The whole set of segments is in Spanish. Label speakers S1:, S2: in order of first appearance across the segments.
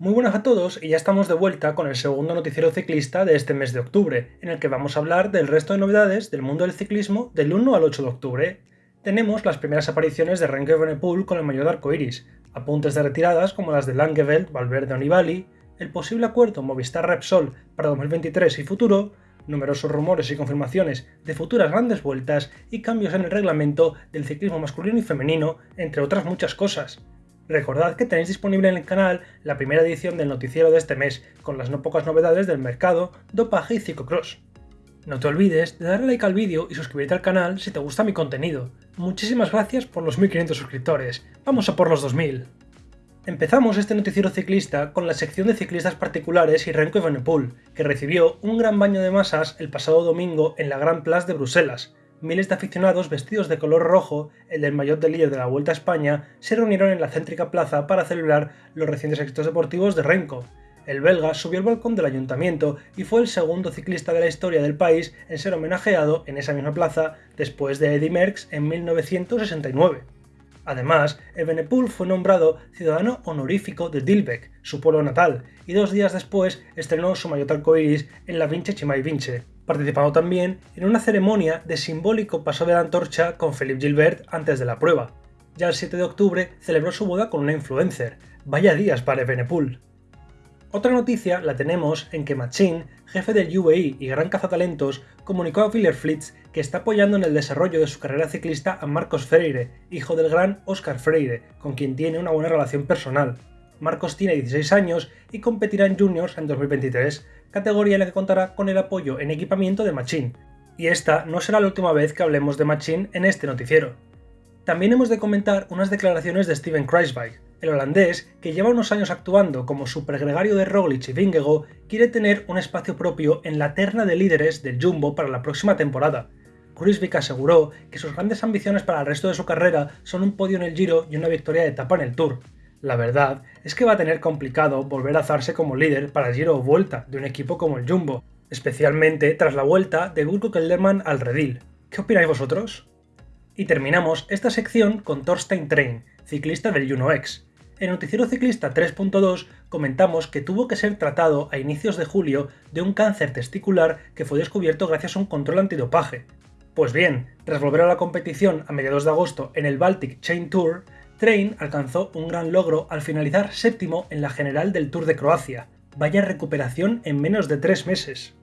S1: Muy buenas a todos y ya estamos de vuelta con el segundo noticiero ciclista de este mes de octubre, en el que vamos a hablar del resto de novedades del mundo del ciclismo del 1 al 8 de octubre. Tenemos las primeras apariciones de Renke Evenepoel con el mayor de arcoiris, apuntes de retiradas como las de Langeveld, Valverde o Nibali, el posible acuerdo Movistar Repsol para 2023 y futuro, numerosos rumores y confirmaciones de futuras grandes vueltas y cambios en el reglamento del ciclismo masculino y femenino, entre otras muchas cosas. Recordad que tenéis disponible en el canal la primera edición del noticiero de este mes, con las no pocas novedades del mercado, dopaje y ciclocross. No te olvides de darle like al vídeo y suscribirte al canal si te gusta mi contenido. Muchísimas gracias por los 1500 suscriptores. Vamos a por los 2000. Empezamos este noticiero ciclista con la sección de ciclistas particulares y Renko Evenepoel, que recibió un gran baño de masas el pasado domingo en la Grand Place de Bruselas, miles de aficionados vestidos de color rojo, el del maillot de líder de la Vuelta a España, se reunieron en la céntrica plaza para celebrar los recientes éxitos deportivos de Renko. El belga subió al balcón del ayuntamiento y fue el segundo ciclista de la historia del país en ser homenajeado en esa misma plaza después de Eddy Merckx en 1969. Además, Evenepoel fue nombrado ciudadano honorífico de Dilbeek, su pueblo natal, y dos días después estrenó su maillot arcoiris en la Vince Chimay Vince, participando también en una ceremonia de simbólico paso de la antorcha con Philippe Gilbert antes de la prueba. Ya el 7 de octubre celebró su boda con una influencer. Vaya días para Evenepoel. Otra noticia la tenemos en que Machin, jefe del UAE y gran cazatalentos, comunicó a Flits que está apoyando en el desarrollo de su carrera ciclista a Marcos Freire, hijo del gran Oscar Freire, con quien tiene una buena relación personal. Marcos tiene 16 años y competirá en Juniors en 2023, categoría en la que contará con el apoyo en equipamiento de Machine. Y esta no será la última vez que hablemos de Machine en este noticiero. También hemos de comentar unas declaraciones de Steven Kruijswijk, el holandés, que lleva unos años actuando como supergregario de Roglic y Vingego, quiere tener un espacio propio en la terna de líderes del Jumbo para la próxima temporada. Kruijswijk aseguró que sus grandes ambiciones para el resto de su carrera son un podio en el Giro y una victoria de etapa en el Tour, la verdad es que va a tener complicado volver a alzarse como líder para el giro o vuelta de un equipo como el Jumbo, especialmente tras la vuelta de Gurko Kelderman al redil. ¿Qué opináis vosotros? Y terminamos esta sección con Thorstein Train, ciclista del Juno X. En Noticiero Ciclista 3.2 comentamos que tuvo que ser tratado a inicios de julio de un cáncer testicular que fue descubierto gracias a un control antidopaje. Pues bien, tras volver a la competición a mediados de agosto en el Baltic Chain Tour, Train alcanzó un gran logro al finalizar séptimo en la general del Tour de Croacia. Vaya recuperación en menos de tres meses.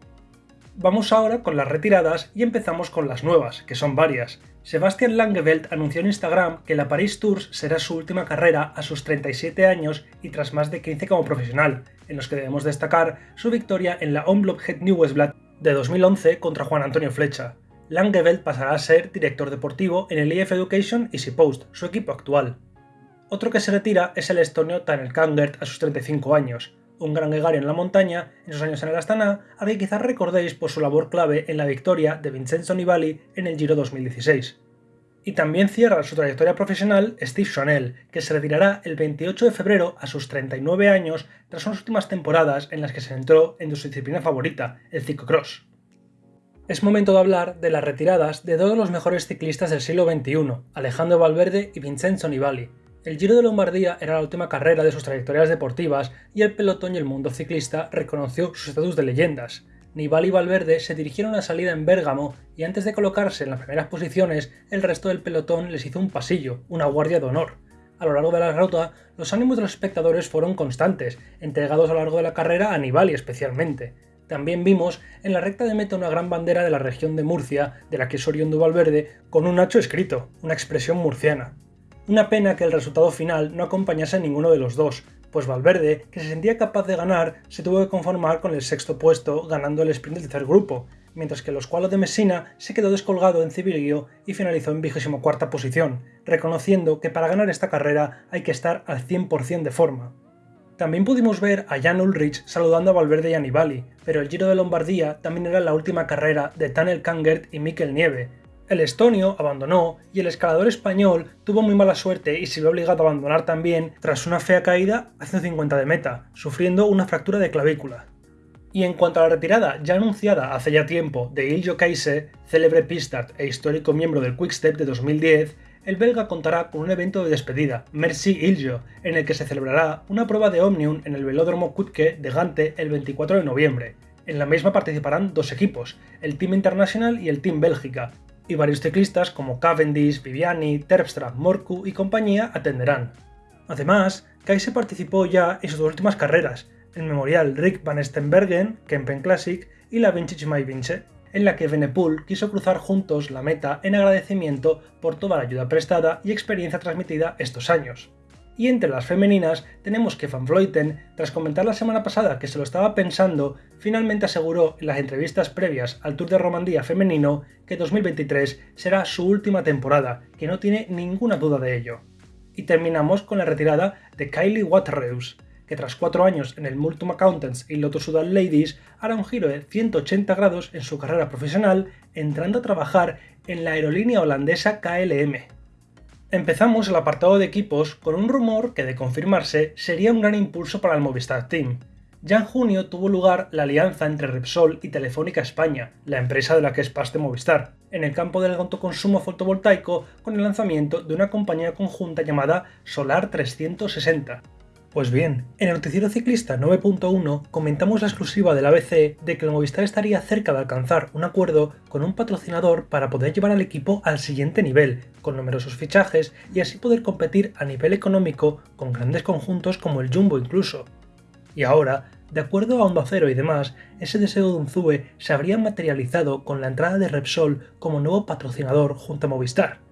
S1: Vamos ahora con las retiradas y empezamos con las nuevas, que son varias. Sebastian Langeveld anunció en Instagram que la Paris Tours será su última carrera a sus 37 años y tras más de 15 como profesional, en los que debemos destacar su victoria en la Omloop Het Nieuwsblad de 2011 contra Juan Antonio Flecha. Langeveld pasará a ser director deportivo en el EF Education y Post, su equipo actual. Otro que se retira es el estonio Tanel Kangert a sus 35 años, un gran gregario en la montaña en sus años en el Astana, a que quizás recordéis por su labor clave en la victoria de Vincenzo Nibali en el Giro 2016. Y también cierra su trayectoria profesional Steve Chanel, que se retirará el 28 de febrero a sus 39 años tras unas últimas temporadas en las que se centró en su disciplina favorita, el ciclocross. Es momento de hablar de las retiradas de dos de los mejores ciclistas del siglo XXI, Alejandro Valverde y Vincenzo Nibali. El Giro de Lombardía era la última carrera de sus trayectorias deportivas y el pelotón y el mundo ciclista reconoció su estatus de leyendas. Nibali y Valverde se dirigieron a salida en Bérgamo y antes de colocarse en las primeras posiciones, el resto del pelotón les hizo un pasillo, una guardia de honor. A lo largo de la ruta, los ánimos de los espectadores fueron constantes, entregados a lo largo de la carrera a Nibali especialmente. También vimos en la recta de meta una gran bandera de la región de Murcia, de la que es oriundo Valverde, con un hacho escrito, una expresión murciana. Una pena que el resultado final no acompañase a ninguno de los dos, pues Valverde, que se sentía capaz de ganar, se tuvo que conformar con el sexto puesto ganando el sprint del tercer grupo, mientras que el Oscualo de Messina se quedó descolgado en Civilio y finalizó en 24 posición, reconociendo que para ganar esta carrera hay que estar al 100% de forma. También pudimos ver a Jan Ulrich saludando a Valverde y a pero el Giro de Lombardía también era la última carrera de Tanel Kangert y Mikel Nieve. El estonio abandonó y el escalador español tuvo muy mala suerte y se vio obligado a abandonar también tras una fea caída a 150 de meta, sufriendo una fractura de clavícula. Y en cuanto a la retirada ya anunciada hace ya tiempo de Iljo Keise, célebre pistart e histórico miembro del Quickstep de 2010, el belga contará con un evento de despedida, Merci Iljo, en el que se celebrará una prueba de Omnium en el velódromo Kutke de Gante el 24 de noviembre. En la misma participarán dos equipos, el Team International y el Team Bélgica, y varios ciclistas como Cavendish, Viviani, Terpstra, Morku y compañía atenderán. Además, Kaiser participó ya en sus últimas carreras, el memorial Rick van Stenbergen, Kempen Classic y la Vintage My Vince, en la que Benepool quiso cruzar juntos la meta en agradecimiento por toda la ayuda prestada y experiencia transmitida estos años. Y entre las femeninas tenemos que Van Vleuten, tras comentar la semana pasada que se lo estaba pensando, finalmente aseguró en las entrevistas previas al Tour de Romandía femenino que 2023 será su última temporada, que no tiene ninguna duda de ello. Y terminamos con la retirada de Kylie Waterreus, que tras cuatro años en el Multum Accountants y Lotus Sudal Ladies hará un giro de 180 grados en su carrera profesional, entrando a trabajar en la aerolínea holandesa KLM. Empezamos el apartado de equipos con un rumor que de confirmarse sería un gran impulso para el Movistar Team. Ya en junio tuvo lugar la alianza entre Repsol y Telefónica España, la empresa de la que es parte Movistar, en el campo del autoconsumo fotovoltaico con el lanzamiento de una compañía conjunta llamada Solar 360, pues bien, en el noticiero ciclista 9.1 comentamos la exclusiva del ABC de que el Movistar estaría cerca de alcanzar un acuerdo con un patrocinador para poder llevar al equipo al siguiente nivel, con numerosos fichajes y así poder competir a nivel económico con grandes conjuntos como el Jumbo incluso. Y ahora, de acuerdo a Onda Cero y demás, ese deseo de Unzue se habría materializado con la entrada de Repsol como nuevo patrocinador junto a Movistar.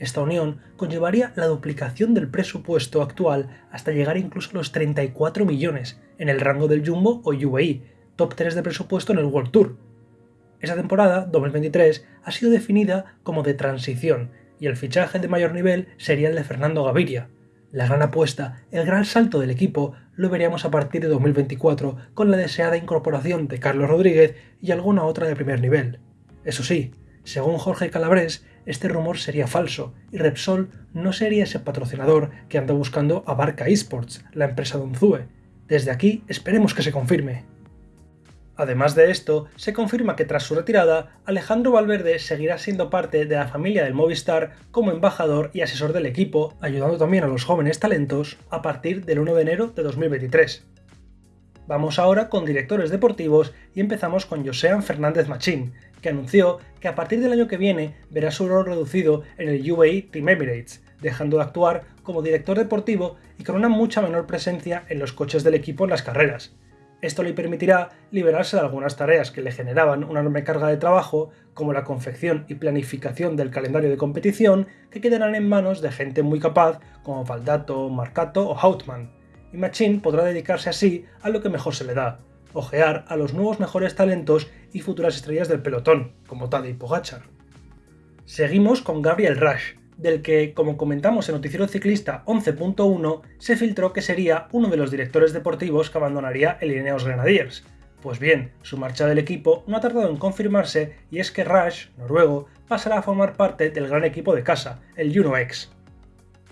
S1: Esta unión conllevaría la duplicación del presupuesto actual hasta llegar incluso a los 34 millones en el rango del Jumbo o UAE, top 3 de presupuesto en el World Tour. Esta temporada, 2023, ha sido definida como de transición y el fichaje de mayor nivel sería el de Fernando Gaviria. La gran apuesta, el gran salto del equipo, lo veríamos a partir de 2024 con la deseada incorporación de Carlos Rodríguez y alguna otra de primer nivel. Eso sí, según Jorge Calabres, este rumor sería falso y Repsol no sería ese patrocinador que anda buscando a Barca Esports, la empresa de Unzue. Desde aquí esperemos que se confirme. Además de esto, se confirma que tras su retirada, Alejandro Valverde seguirá siendo parte de la familia del Movistar como embajador y asesor del equipo, ayudando también a los jóvenes talentos a partir del 1 de enero de 2023. Vamos ahora con directores deportivos y empezamos con Josean Fernández Machín, que anunció que a partir del año que viene verá su rol reducido en el UAE Team Emirates, dejando de actuar como director deportivo y con una mucha menor presencia en los coches del equipo en las carreras. Esto le permitirá liberarse de algunas tareas que le generaban una enorme carga de trabajo, como la confección y planificación del calendario de competición, que quedarán en manos de gente muy capaz como Valdato, Marcato o Hautmann. Y Machine podrá dedicarse así a lo que mejor se le da, ojear a los nuevos mejores talentos y futuras estrellas del pelotón, como Tadej Pogachar. Seguimos con Gabriel Rush, del que, como comentamos en Noticiero Ciclista 11.1, se filtró que sería uno de los directores deportivos que abandonaría el Ineos Grenadiers. Pues bien, su marcha del equipo no ha tardado en confirmarse y es que Rush, noruego, pasará a formar parte del gran equipo de casa, el Juno X.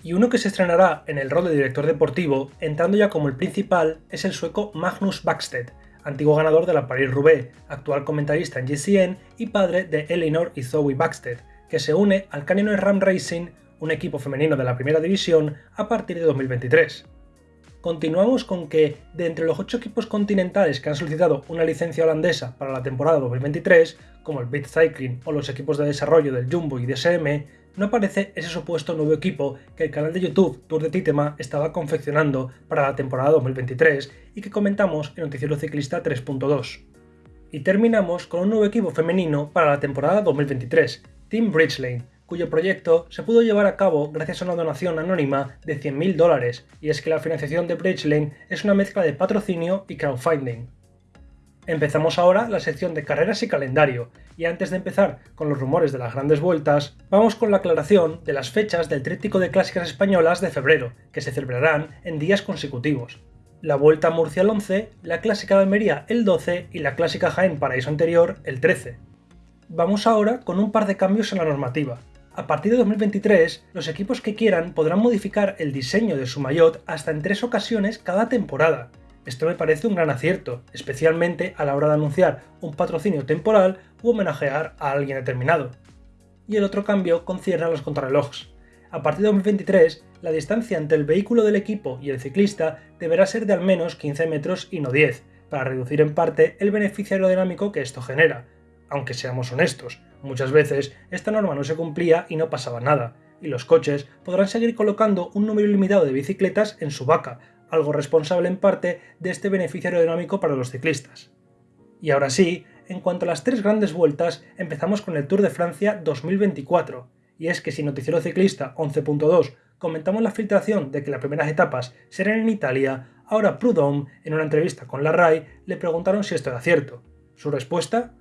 S1: Y uno que se estrenará en el rol de director deportivo, entrando ya como el principal, es el sueco Magnus Backstedt, antiguo ganador de la Paris-Roubaix, actual comentarista en GCN y padre de Eleanor y Zoe Baxter, que se une al Canyon Ram Racing, un equipo femenino de la primera división, a partir de 2023. Continuamos con que, de entre los ocho equipos continentales que han solicitado una licencia holandesa para la temporada 2023, como el Beat Cycling o los equipos de desarrollo del Jumbo y DSM, no aparece ese supuesto nuevo equipo que el canal de YouTube Tour de Titema estaba confeccionando para la temporada 2023 y que comentamos en Noticiero Ciclista 3.2. Y terminamos con un nuevo equipo femenino para la temporada 2023, Team Bridgelane, cuyo proyecto se pudo llevar a cabo gracias a una donación anónima de 100.000 dólares, y es que la financiación de Bridgelane es una mezcla de patrocinio y crowdfunding. Empezamos ahora la sección de carreras y calendario, y antes de empezar con los rumores de las grandes vueltas, vamos con la aclaración de las fechas del tríptico de clásicas españolas de febrero, que se celebrarán en días consecutivos. La Vuelta a Murcia el 11, la Clásica de Almería el 12 y la Clásica Jaén Paraíso Anterior el 13. Vamos ahora con un par de cambios en la normativa. A partir de 2023, los equipos que quieran podrán modificar el diseño de su maillot hasta en tres ocasiones cada temporada, esto me parece un gran acierto, especialmente a la hora de anunciar un patrocinio temporal u homenajear a alguien determinado. Y el otro cambio concierne a los contrarrelojes. a partir de 2023, la distancia entre el vehículo del equipo y el ciclista deberá ser de al menos 15 metros y no 10, para reducir en parte el beneficio aerodinámico que esto genera. Aunque seamos honestos, muchas veces esta norma no se cumplía y no pasaba nada, y los coches podrán seguir colocando un número ilimitado de bicicletas en su vaca, algo responsable en parte de este beneficio aerodinámico para los ciclistas. Y ahora sí, en cuanto a las tres grandes vueltas, empezamos con el Tour de Francia 2024, y es que si Noticiero Ciclista 11.2 comentamos la filtración de que las primeras etapas serán en Italia, ahora Prudhomme, en una entrevista con la RAI, le preguntaron si esto era cierto. Su respuesta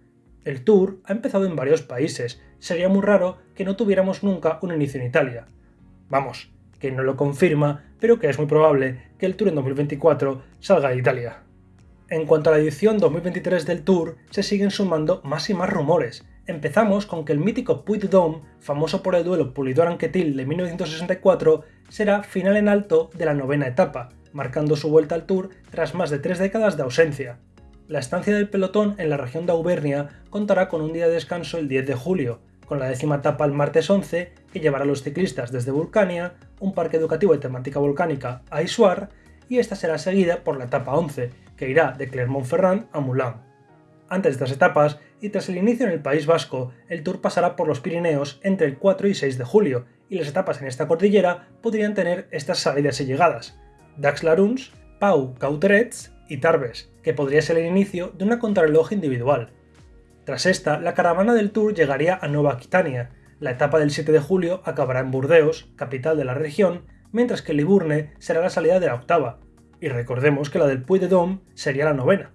S1: el Tour ha empezado en varios países, sería muy raro que no tuviéramos nunca un inicio en Italia. Vamos, que no lo confirma, pero que es muy probable que el Tour en 2024 salga de Italia. En cuanto a la edición 2023 del Tour, se siguen sumando más y más rumores. Empezamos con que el mítico Puy Dôme, famoso por el duelo Pulidor-Anquetil de 1964, será final en alto de la novena etapa, marcando su vuelta al Tour tras más de tres décadas de ausencia. La estancia del pelotón en la región de Auvernia contará con un día de descanso el 10 de julio, con la décima etapa el martes 11, que llevará a los ciclistas desde Vulcania, un parque educativo de temática volcánica a Isuar, y esta será seguida por la etapa 11, que irá de Clermont-Ferrand a Moulins. Antes de estas etapas, y tras el inicio en el País Vasco, el Tour pasará por los Pirineos entre el 4 y 6 de julio, y las etapas en esta cordillera podrían tener estas salidas y llegadas. Dax-Laruns, Pau Cauterets y Tarbes, que podría ser el inicio de una contrarreloj individual. Tras esta, la caravana del Tour llegaría a Nueva Aquitania. La etapa del 7 de julio acabará en Burdeos, capital de la región, mientras que Liburne será la salida de la octava. Y recordemos que la del Puy de Dôme sería la novena.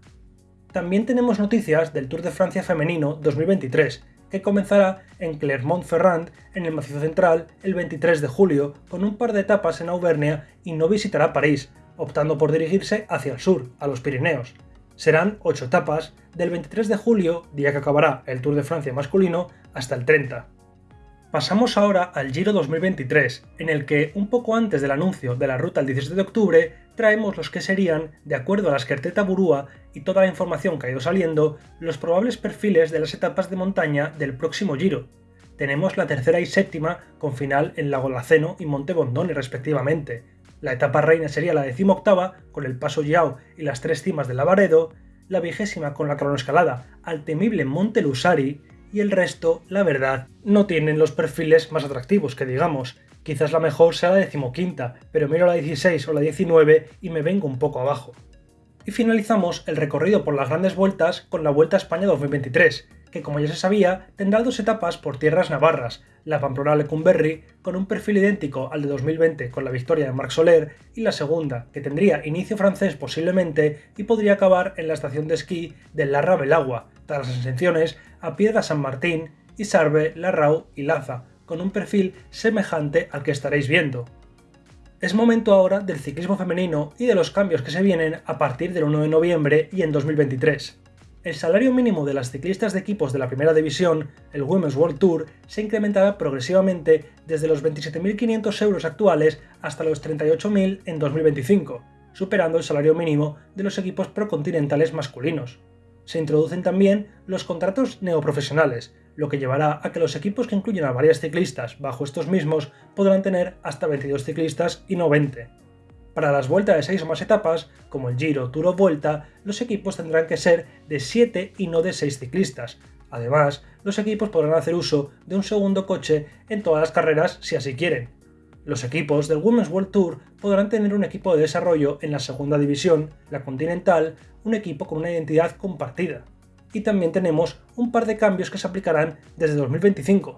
S1: También tenemos noticias del Tour de Francia femenino 2023, que comenzará en Clermont-Ferrand, en el Macizo Central, el 23 de julio, con un par de etapas en Auvernia y no visitará París, optando por dirigirse hacia el sur, a los Pirineos. Serán 8 etapas, del 23 de julio, día que acabará el Tour de Francia masculino, hasta el 30. Pasamos ahora al Giro 2023, en el que, un poco antes del anuncio de la ruta el 17 de octubre, traemos los que serían, de acuerdo a la Esquerteta Burúa y toda la información que ha ido saliendo, los probables perfiles de las etapas de montaña del próximo Giro. Tenemos la tercera y séptima con final en Lago Laceno y Monte Bondone respectivamente, la etapa reina sería la decimoctava, con el paso Yao y las tres cimas de Lavaredo, la vigésima con la cronoescalada al temible Monte Lusari, y el resto, la verdad, no tienen los perfiles más atractivos que digamos. Quizás la mejor sea la decimoquinta, pero miro la 16 o la 19 y me vengo un poco abajo. Y finalizamos el recorrido por las grandes vueltas con la Vuelta a España 2023, que como ya se sabía, tendrá dos etapas por tierras navarras, la Pamplona-Lecumberri, con un perfil idéntico al de 2020 con la victoria de Marc Soler, y la segunda, que tendría inicio francés posiblemente y podría acabar en la estación de esquí de Larra Belagua, tras las ascensiones a Piedra San Martín, Isarbe, Larrau y Laza, con un perfil semejante al que estaréis viendo. Es momento ahora del ciclismo femenino y de los cambios que se vienen a partir del 1 de noviembre y en 2023 el salario mínimo de las ciclistas de equipos de la primera división, el Women's World Tour, se incrementará progresivamente desde los 27.500 euros actuales hasta los 38.000 en 2025, superando el salario mínimo de los equipos procontinentales masculinos. Se introducen también los contratos neoprofesionales, lo que llevará a que los equipos que incluyen a varias ciclistas bajo estos mismos podrán tener hasta 22 ciclistas y no 20. Para las vueltas de 6 o más etapas, como el Giro, Tour o Vuelta, los equipos tendrán que ser de 7 y no de 6 ciclistas. Además, los equipos podrán hacer uso de un segundo coche en todas las carreras si así quieren. Los equipos del Women's World Tour podrán tener un equipo de desarrollo en la segunda división, la Continental, un equipo con una identidad compartida. Y también tenemos un par de cambios que se aplicarán desde 2025.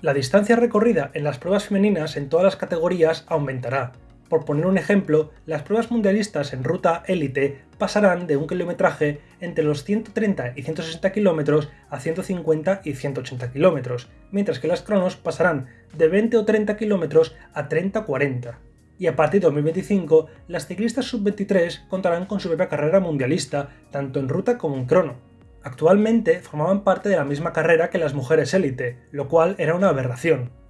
S1: La distancia recorrida en las pruebas femeninas en todas las categorías aumentará, por poner un ejemplo, las pruebas mundialistas en ruta élite pasarán de un kilometraje entre los 130 y 160 km a 150 y 180 km, mientras que las cronos pasarán de 20 o 30 km a 30 o 40 y a partir de 2025 las ciclistas sub-23 contarán con su propia carrera mundialista, tanto en ruta como en crono. Actualmente formaban parte de la misma carrera que las mujeres élite, lo cual era una aberración.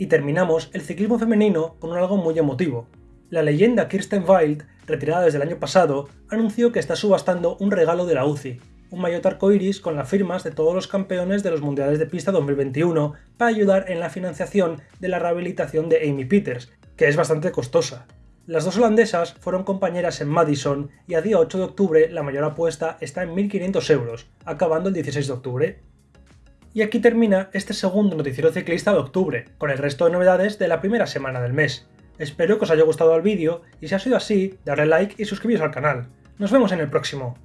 S1: Y terminamos el ciclismo femenino con algo muy emotivo. La leyenda Kirsten Wild, retirada desde el año pasado, anunció que está subastando un regalo de la UCI. un maillot arcoiris con las firmas de todos los campeones de los Mundiales de Pista 2021 para ayudar en la financiación de la rehabilitación de Amy Peters, que es bastante costosa. Las dos holandesas fueron compañeras en Madison y a día 8 de octubre la mayor apuesta está en 1.500 euros, acabando el 16 de octubre. Y aquí termina este segundo noticiero ciclista de octubre, con el resto de novedades de la primera semana del mes. Espero que os haya gustado el vídeo y si ha sido así, darle like y suscribiros al canal. Nos vemos en el próximo.